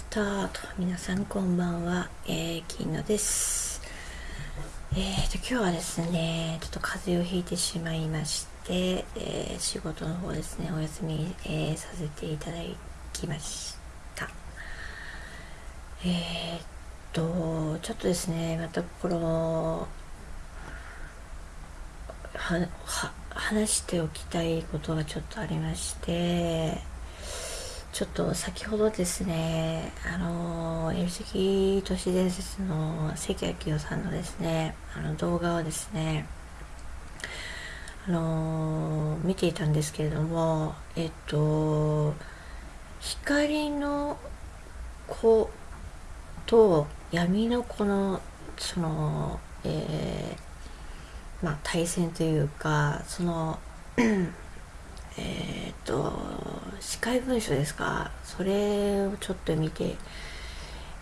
スタート。皆さんこんばんは、えー、金野です。えーと今日はですねちょっと風邪をひいてしまいまして、えー、仕事の方ですねお休み、えー、させていただきました。えー、っとちょっとですねまたこのは話しておきたいことがちょっとありましてちょっと先ほどですね、あの、エルセキ都市伝説の関明夫さんのですね、あの動画をですね、あの、見ていたんですけれども、えっと、光の子と闇の子の、その、えー、まあ、対戦というか、その、えっ、と司会文書ですか？それをちょっと見て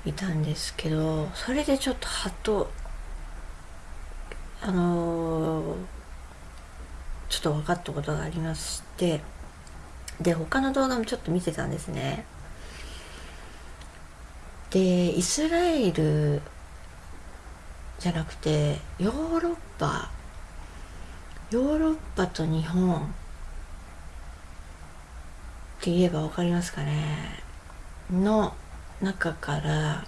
いたんですけどそれでちょっとハッとあの、ちょっと分かったことがありましてで他の動画もちょっと見てたんですね。でイスラエルじゃなくてヨーロッパヨーロッパと日本って言えば分かりますかね。の中から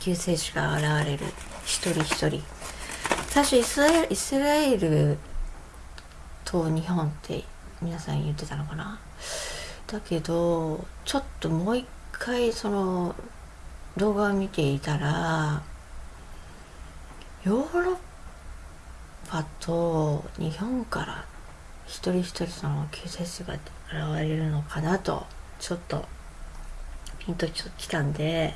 救世主が現れる。一人一人。最初イスラエルイスラエルと日本って皆さん言ってたのかな。だけどちょっともう一回その動画を見ていたらヨーロッパと日本から一人一人その救世主が現れるのかなとちょっとピンときたんで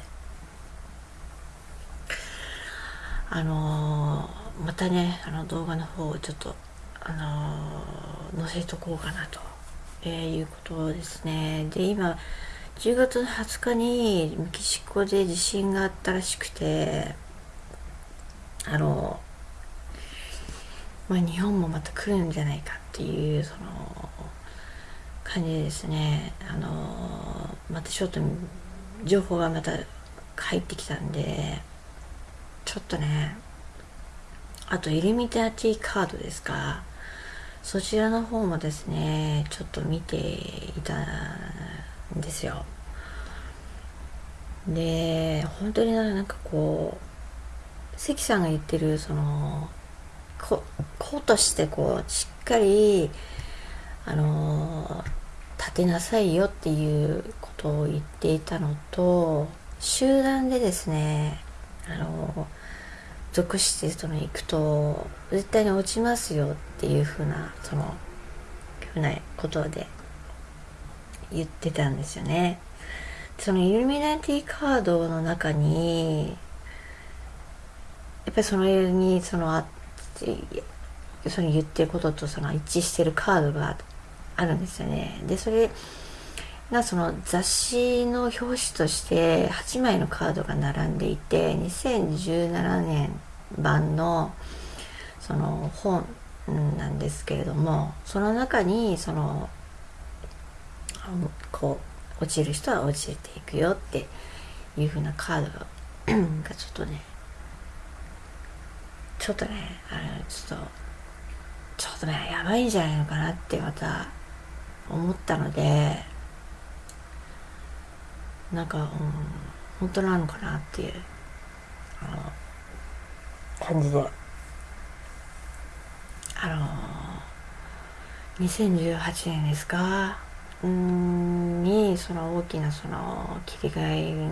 あのー、またねあの動画の方をちょっとあのー、載せとこうかなと、えー、いうことですね。で今10月の20日にメキシコで地震があったらしくてあのまあ日本もまた来るんじゃないかっていうその感じですね。あのまたちょっと情報がまた入ってきたんでちょっとねあとイルミナティカードですか。そちらの方もですねちょっと見ていたんですよ。で本当になんかこう関さんが言ってるそのここうとしてこうしっかりあの立てなさいよっていうことを言っていたのと集団でですねあの属してその行くと絶対に落ちますよっていうふうなそのふうなことで言ってたんですよね。そのイルミナティカードの中にやっぱりそのにそのあその言ってることとその一致してるカードがあるんですよね。で、それがその雑誌の表紙として8枚のカードが並んでいて、2017年版のその本なんですけれども、その中にその、こう、落ちる人は落ちていくよっていう風なカード がちょっとね、ちょっとね、あの、ちょっと、ちょっとね、やばいんじゃないのかなってまた思ったのでなんか、うん、本当なのかなっていうあの感じで。あの2018年ですか？んにその大きなその切り替え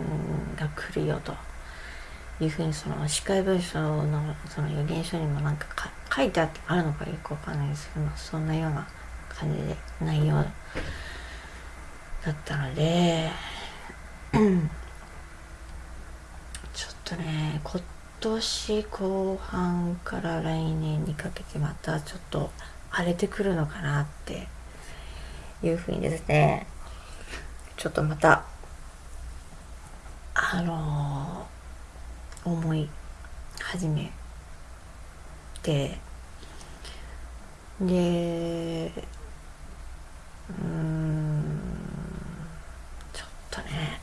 が来るよというふうにその司会文書のその予言書にもなんか書いてあるのかよくわかんないですけどそんなような感じで内容だったのでちょっとね今年後半から来年にかけてまたちょっと荒れてくるのかなっていうふうにですねちょっとまたあのー、思い始めて。でうんちょっとね。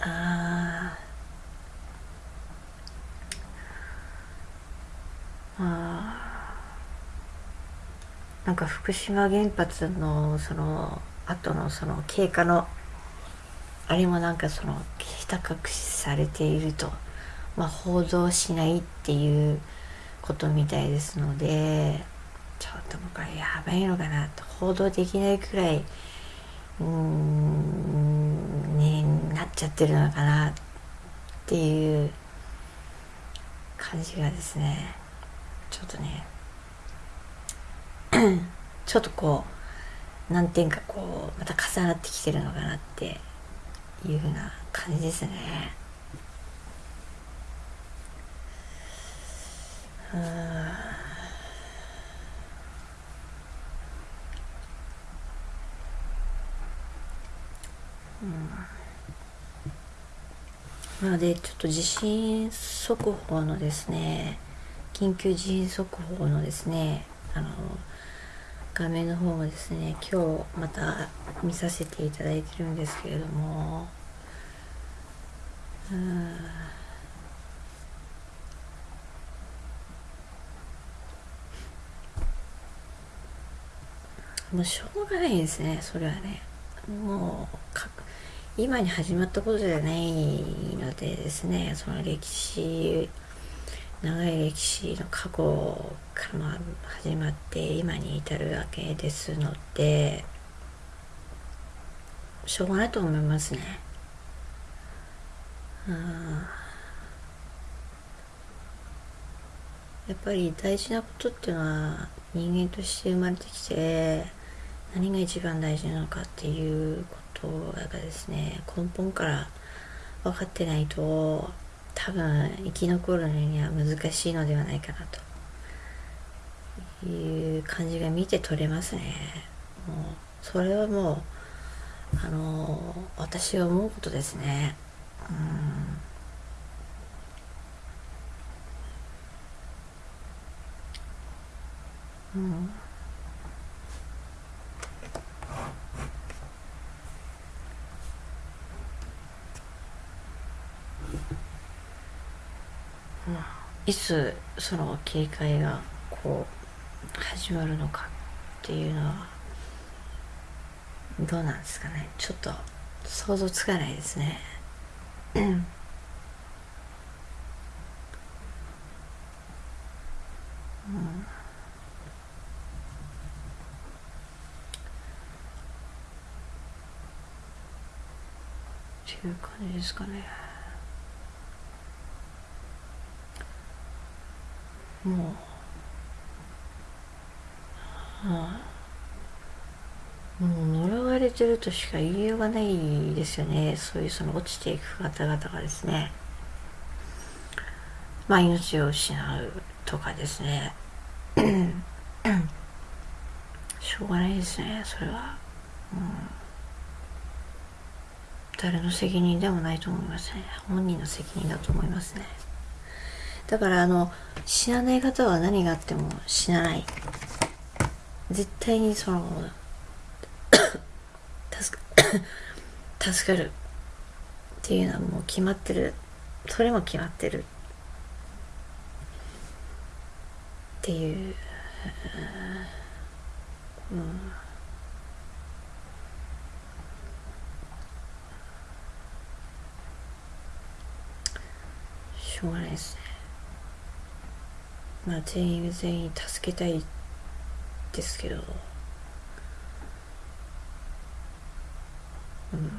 ああなんか福島原発のその後のその経過のあれもなんかそのひた隠しされていると、まあ、報道しないっていうことみたいですのでちょっともうこれやばいのかなと報道できないくらいうんになっちゃってるのかなっていう感じがですねちょっとね ちょっとこう何点かこうまた重なってきてるのかなっていうふうな感じですね。うん、なのでちょっと地震速報のですね緊急地震速報のですねあの画面の方もですね今日また見させていただいてるんですけれどもうん。もうしょうがないですねそれはね。もう今に始まったことじゃないのでですねその歴史長い歴史の過去から始まって今に至るわけですのでしょうがないと思いますね。やっぱり大事なことっていうのは人間として生まれてきて何が一番大事なのかっていうことがですね根本から分かってないと多分生き残るのには難しいのではないかなと。いう感じが見て取れますね。もうそれはもうあの私は思うことですね。うん。うん。いつその警戒がこう始まるのかっていうのはどうなんですかねちょっと想像つかないですね。うんっていう感じですかね。もう、はあ、もう呪われてるとしか言いようがないですよね。そういうその落ちていく方々がですね。まあ命を失うとかですね。しょうがないですねそれは、うん、誰の責任でもないと思いますね。本人の責任だと思いますね。だからあの死なない方は何があっても死なない。絶対にその 助か 助かるっていうのはもう決まってる。それも決まってるっていう、うん、しょうがないですね。まあ全員全員助けたいですけど、うん、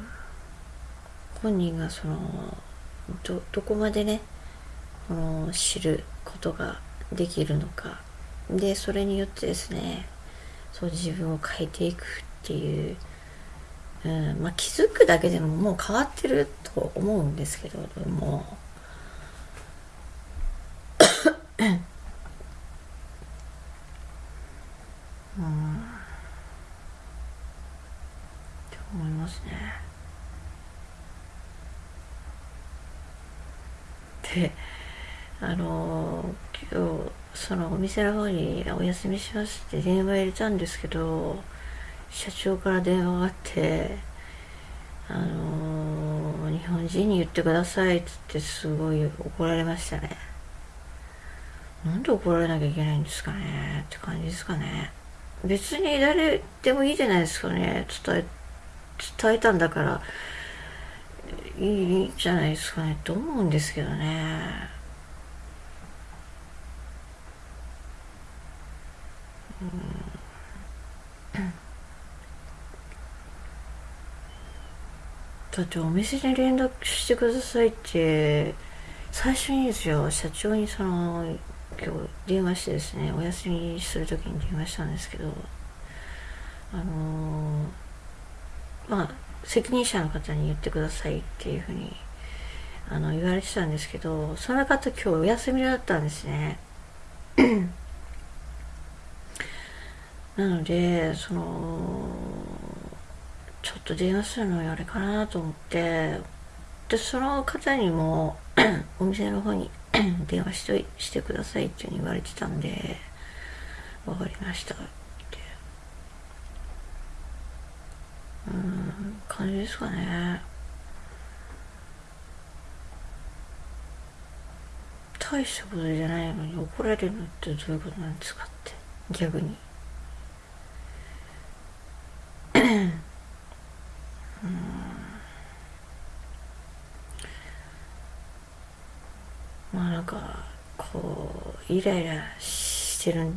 本人がそのどどこまでねこの知ることができるのか。でそれによってですねそう自分を変えていくっていう、うん。まあ、気づくだけでももう変わってると思うんですけども。であの今日そのお店の方にお休みしますって電話入れたんですけど社長から電話があってあの日本人に言ってくださいっつってすごい怒られましたね。なんで怒られなきゃいけないんですかねって感じですかね。別に誰でもいいじゃないですかね。伝え伝えたんだから。いいじゃないですかね。と思うんですけどね。だってお店に連絡してくださいって最初にですよ社長にその今日電話してですねお休みする時に電話したんですけどあのー、まあ責任者の方に言ってくださいっていうふうにあの言われてたんですけどその方今日お休みだったんですね。なのでそのちょっと電話するのあれかなと思ってでその方にも お店の方に 電話しとしてくださいっていうに言われてたんで分かりましたってうん感じですかね。大したことじゃないのに怒られるのってどういうことなんですかって。逆に。うん。まあなんかこうイライラしてる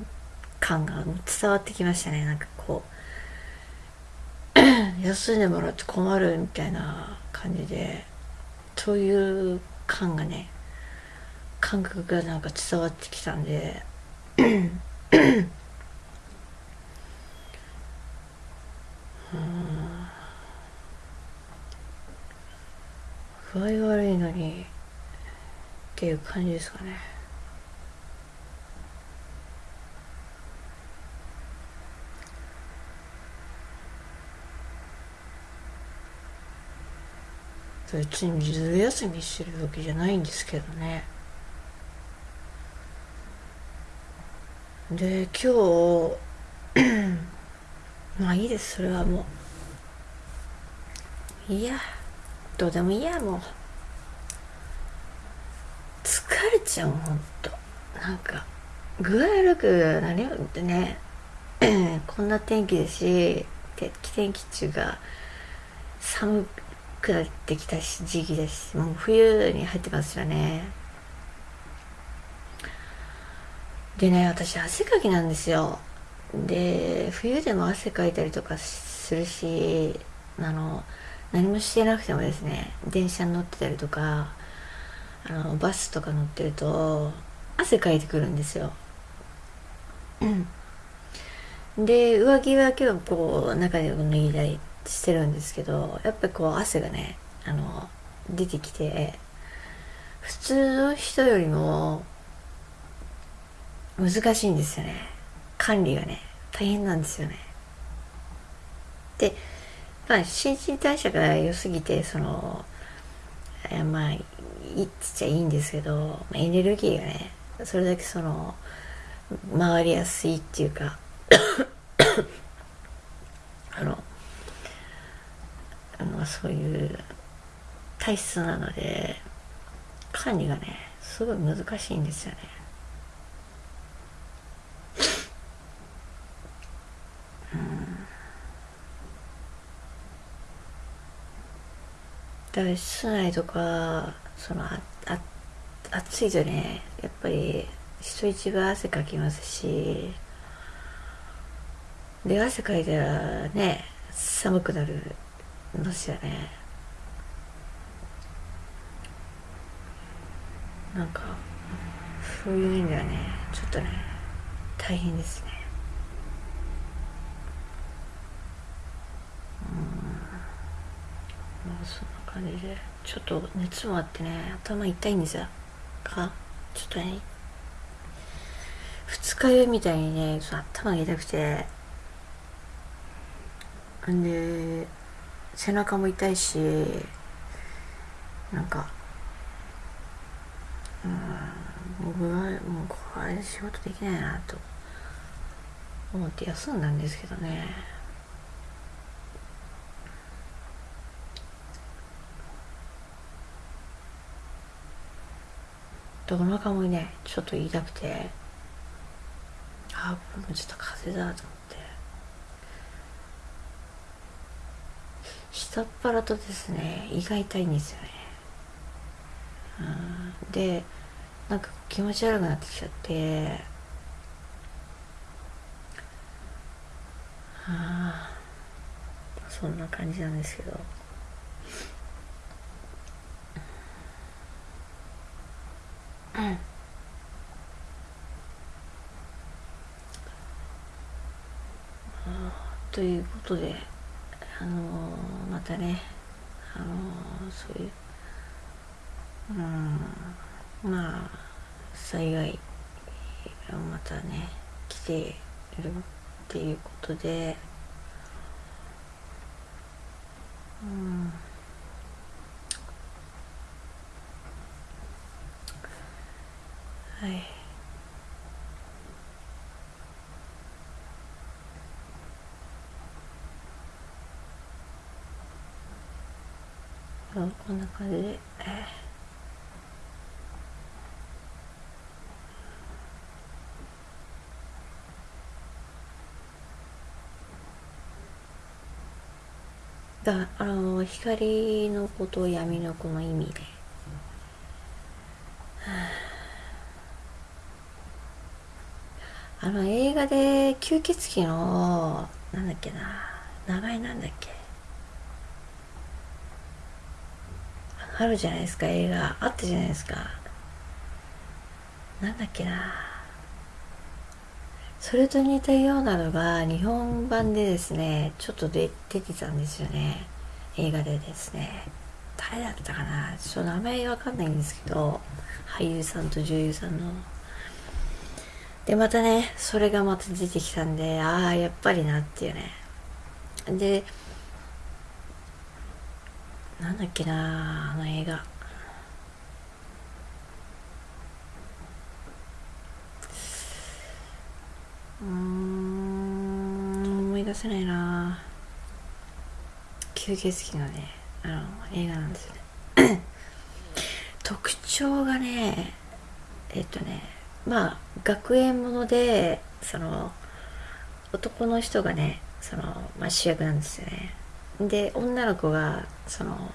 感が伝わってきましたね。なんかこう休んでもらって困るみたいな感じでそういう感がね感覚がなんか伝わってきたんで具合悪いのにっていう感じですかね。別にずる休みしてるわけじゃないんですけどね。で今日 まあいいです。それはもう。いやどうでもいいやもう。疲れちゃうほんと。なんか具合悪くなるよってね。こんな天気ですし天気中が寒くなってきた時期です。もう冬に入ってますよね。でね私汗かきなんですよ。で冬でも汗かいたりとかするしあの何もしてなくてもですね電車に乗ってたりとかあのバスとか乗ってると汗かいてくるんですよ。で上着は今日こう中で脱いだりしてるんですけどやっぱりこう汗がねあの出てきて普通の人よりも難しいんですよね。管理がね大変なんですよね。でまあ新陳代謝が良すぎてそのまあいいっちゃいいんですけどまあエネルギーがねそれだけその回りやすいっていうか あのあのそういう体質なので管理がねすごい難しいんですよね。だから室内とかそのああ暑いとねやっぱり人一倍汗かきますしで汗かいたらね寒くなるんですよね。なんかそういう意味ではねちょっとね大変ですね。うん。まあそんな感じでちょっと熱もあってね頭痛いんですよ。かちょっとね二日酔いみたいにね頭が痛くて。んで背中も痛いしなんかうん僕はもうこれ仕事できないなと思って休んだんですけどね。でお腹もねちょっと痛くて。あこれもちょっと風邪だと思って。下っ腹とですね胃が痛いんですよね、でなんか気持ち悪くなってきちゃって。あそんな感じなんですけど。うん。ということであの、たね。あの、そういううんまあ災害がまたね来ているっていうことでうん。はい。こんな感じ。で、だあの光の子と闇の子の意味で、あの映画で吸血鬼のなんだっけな。名前なんだっけ。あるじゃないですか。映画あったじゃないですか。なんだっけな。それと似たようなのが日本版でですねちょっと出てたんですよね。映画でですね。誰だったかな。ちょっと名前わかんないんですけど俳優さんと女優さんの。でまたねそれがまた出てきたんでああやっぱりなっていうね。でなんだっけなあの映画。うん思い出せないな。吸血鬼のねあの映画なんですよね。特徴がねえっとねまあ学園ものでその男の人がねその、まあ、主役なんですよね。で女の子がその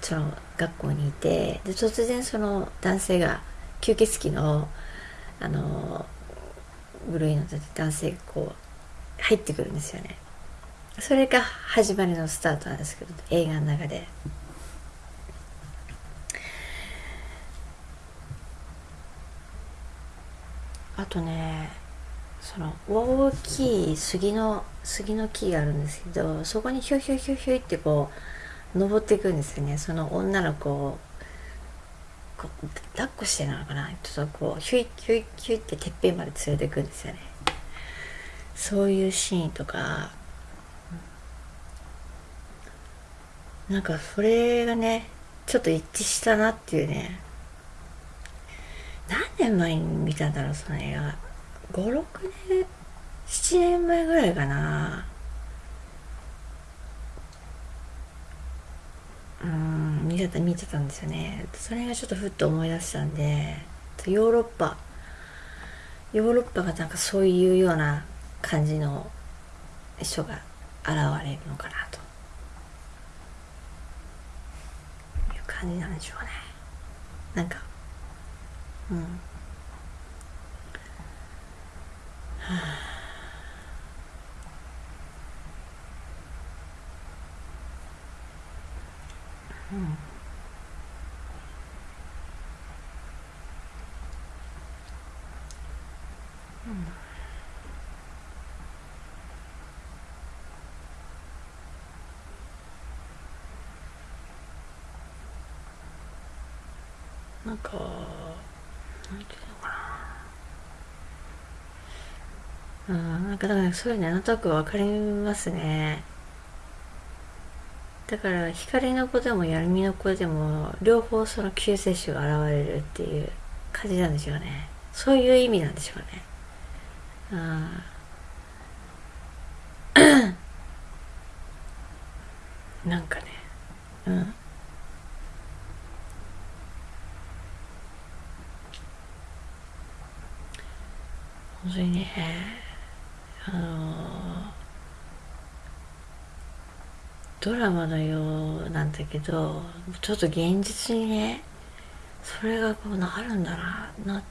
その学校にいてで突然その男性が吸血鬼のあの部類の男性がこう入ってくるんですよね。それが始まりのスタートなんですけど映画の中で。あとねその大きい杉の杉の木があるんですけどそこにひょひょひょひょってこう登っていくんですよね。その女の子をこう抱っこしてなのかな？ちょっとこうひょいひょいひょいっててっぺんまで連れていくんですよね。そういうシーンとか。なんかそれがねちょっと一致したなっていうね。何年前に見たんだろうその映画。56年7年前ぐらいかな。うん見てた見てたんですよね。それがちょっとふっと思い出したんでヨーロッパ。ヨーロッパがなんかそういうような感じの人が現れるのかなと。いう感じなんでしょうね。なんかうんうん。なんか、なんていうのかな。うん、なんかだからそういうのなんとなくわかりますね。だから光の子でも闇の子でも両方その救世主が現れるっていう感じなんでしょうね。そういう意味なんでしょうね。うん。なんかね。うん。本当にね。あのドラマのようなんだけどちょっと現実にねそれがこうなるんだなな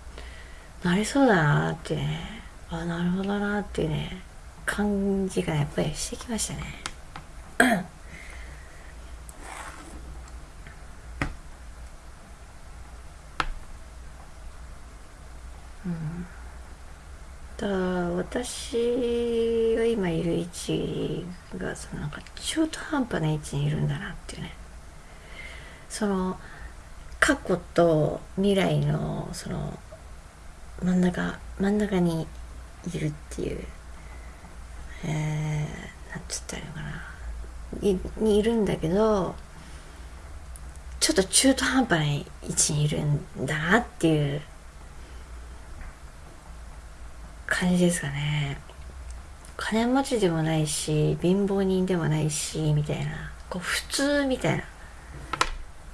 なりそうだなってねあなるほどなっていうね感じがやっぱりしてきましたね。うん。だ私が今いる位置がそのなんか中途半端な位置にいるんだなっていうね。その過去と未来のその真ん中真ん中にいるっていう。えー、なんつったらいいのかな。いにいるんだけどちょっと中途半端な位置にいるんだなっていう感じですかね。金持ちでもないし貧乏人でもないしみたいな。こう普通みたいな。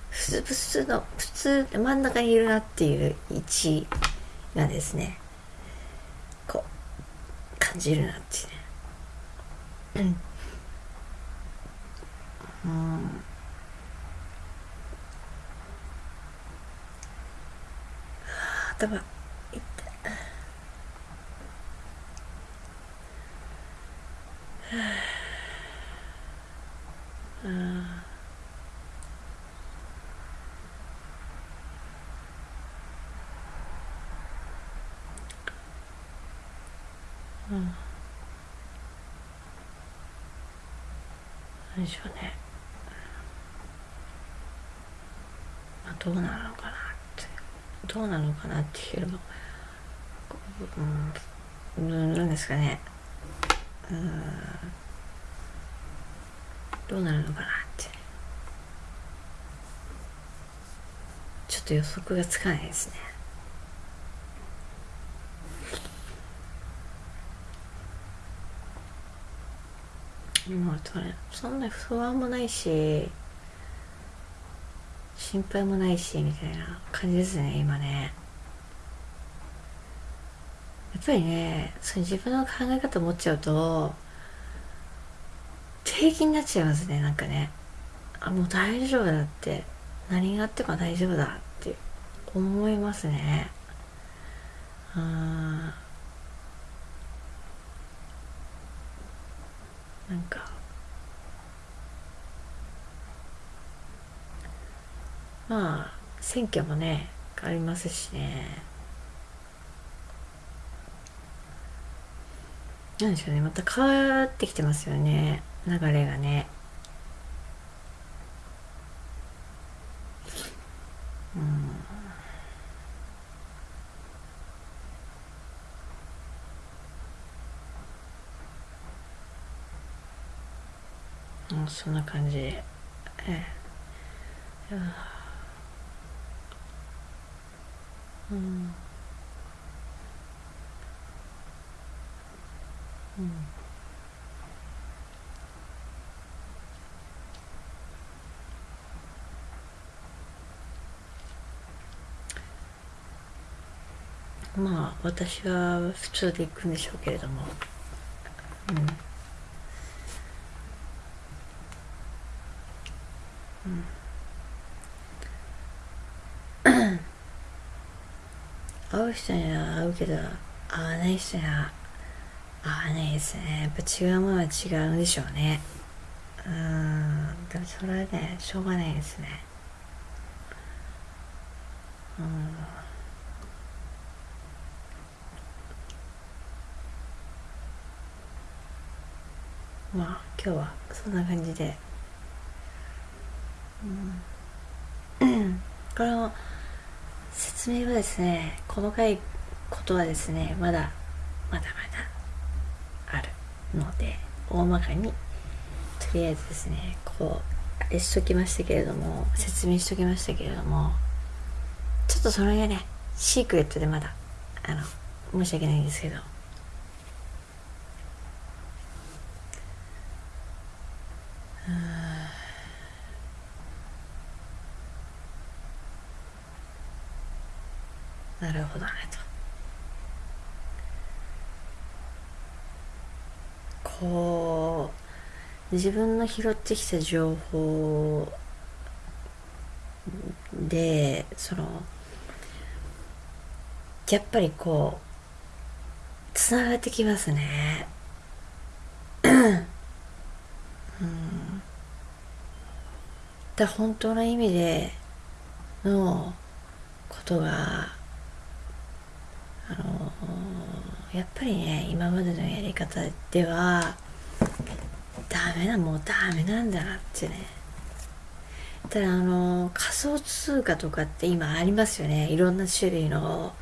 普通普通の普通真ん中にいるなっていう位置がですねこう感じるなっていうね。うん、うん。頭。うん。うん何でしょうね、まあ、どうなるのかなって。どうなるのかなっていうのうん。なんですかね。うん。どうなるのかなって。ちょっと予測がつかないですね。もうそんな不安もないし心配もないしみたいな感じですね今ね。っぱりねその自分の考え方を持っちゃうと平気になっちゃいますねなんかね。あもう大丈夫だって。何があっても大丈夫だって。思いますね。うんなんか。まあ選挙もねありますしね。なんでしょうね。また変わってきてますよね。流れがね。うん、そんな感じ。でええ。うん。うん。まあ私は普通で行くんでしょうけれども。うん。会う人には会うけど会わない人には会わないですねやっぱ違うものは違うんでしょうね。うんでもそれはねしょうがないですね。うん。まあ今日はそんな感じで。うん、この説明はですね細かいことはですねまだまだまだので大まかにとりあえずですねこうあれしときましたけれども説明しときましたけれどもちょっとその辺がねシークレットでまだあの申し訳ないんですけどなるほどねとこう自分の拾ってきた情報でそのやっぱりこうつながってきますね。うん。だ本当の意味でのことがあのやっぱりね今までのやり方ではダメなもうダメなんだなってね。ただあの仮想通貨とかって今ありますよね。いろんな種類の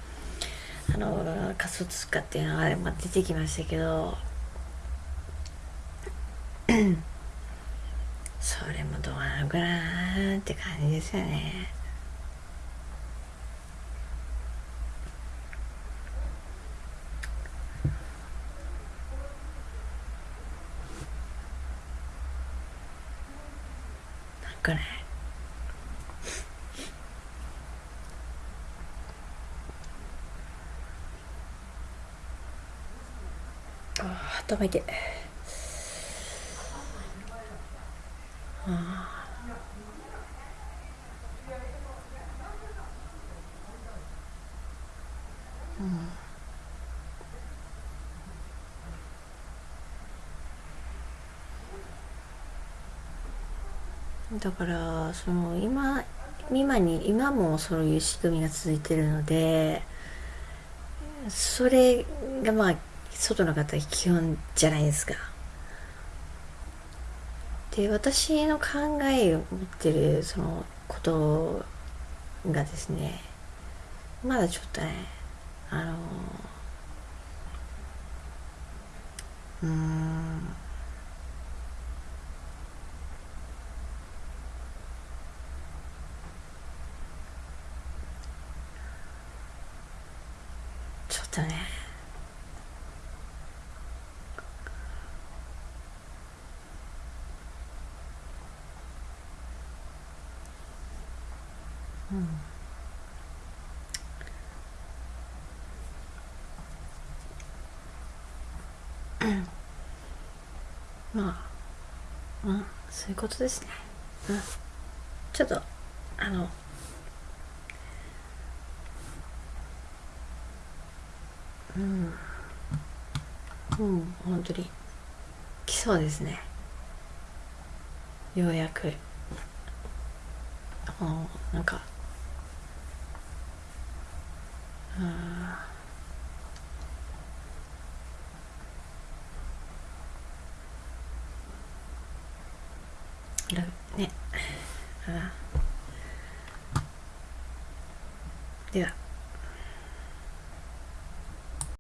あの仮想通貨っていうのが出てきましたけど。それもどうなのかなって感じですよね。なんかね。ああ頭痛い。ああうん。だからその今今に今もそういう仕組みが続いてるのでそれがまあ外の方基本じゃないですか。で私の考えを持ってるそのことがですねまだちょっとねあのうんちょっとねうん。まあまあそういうことですね。うん。ちょっとあのうん。うん本当に来そうですね。ようやく。あのなんかう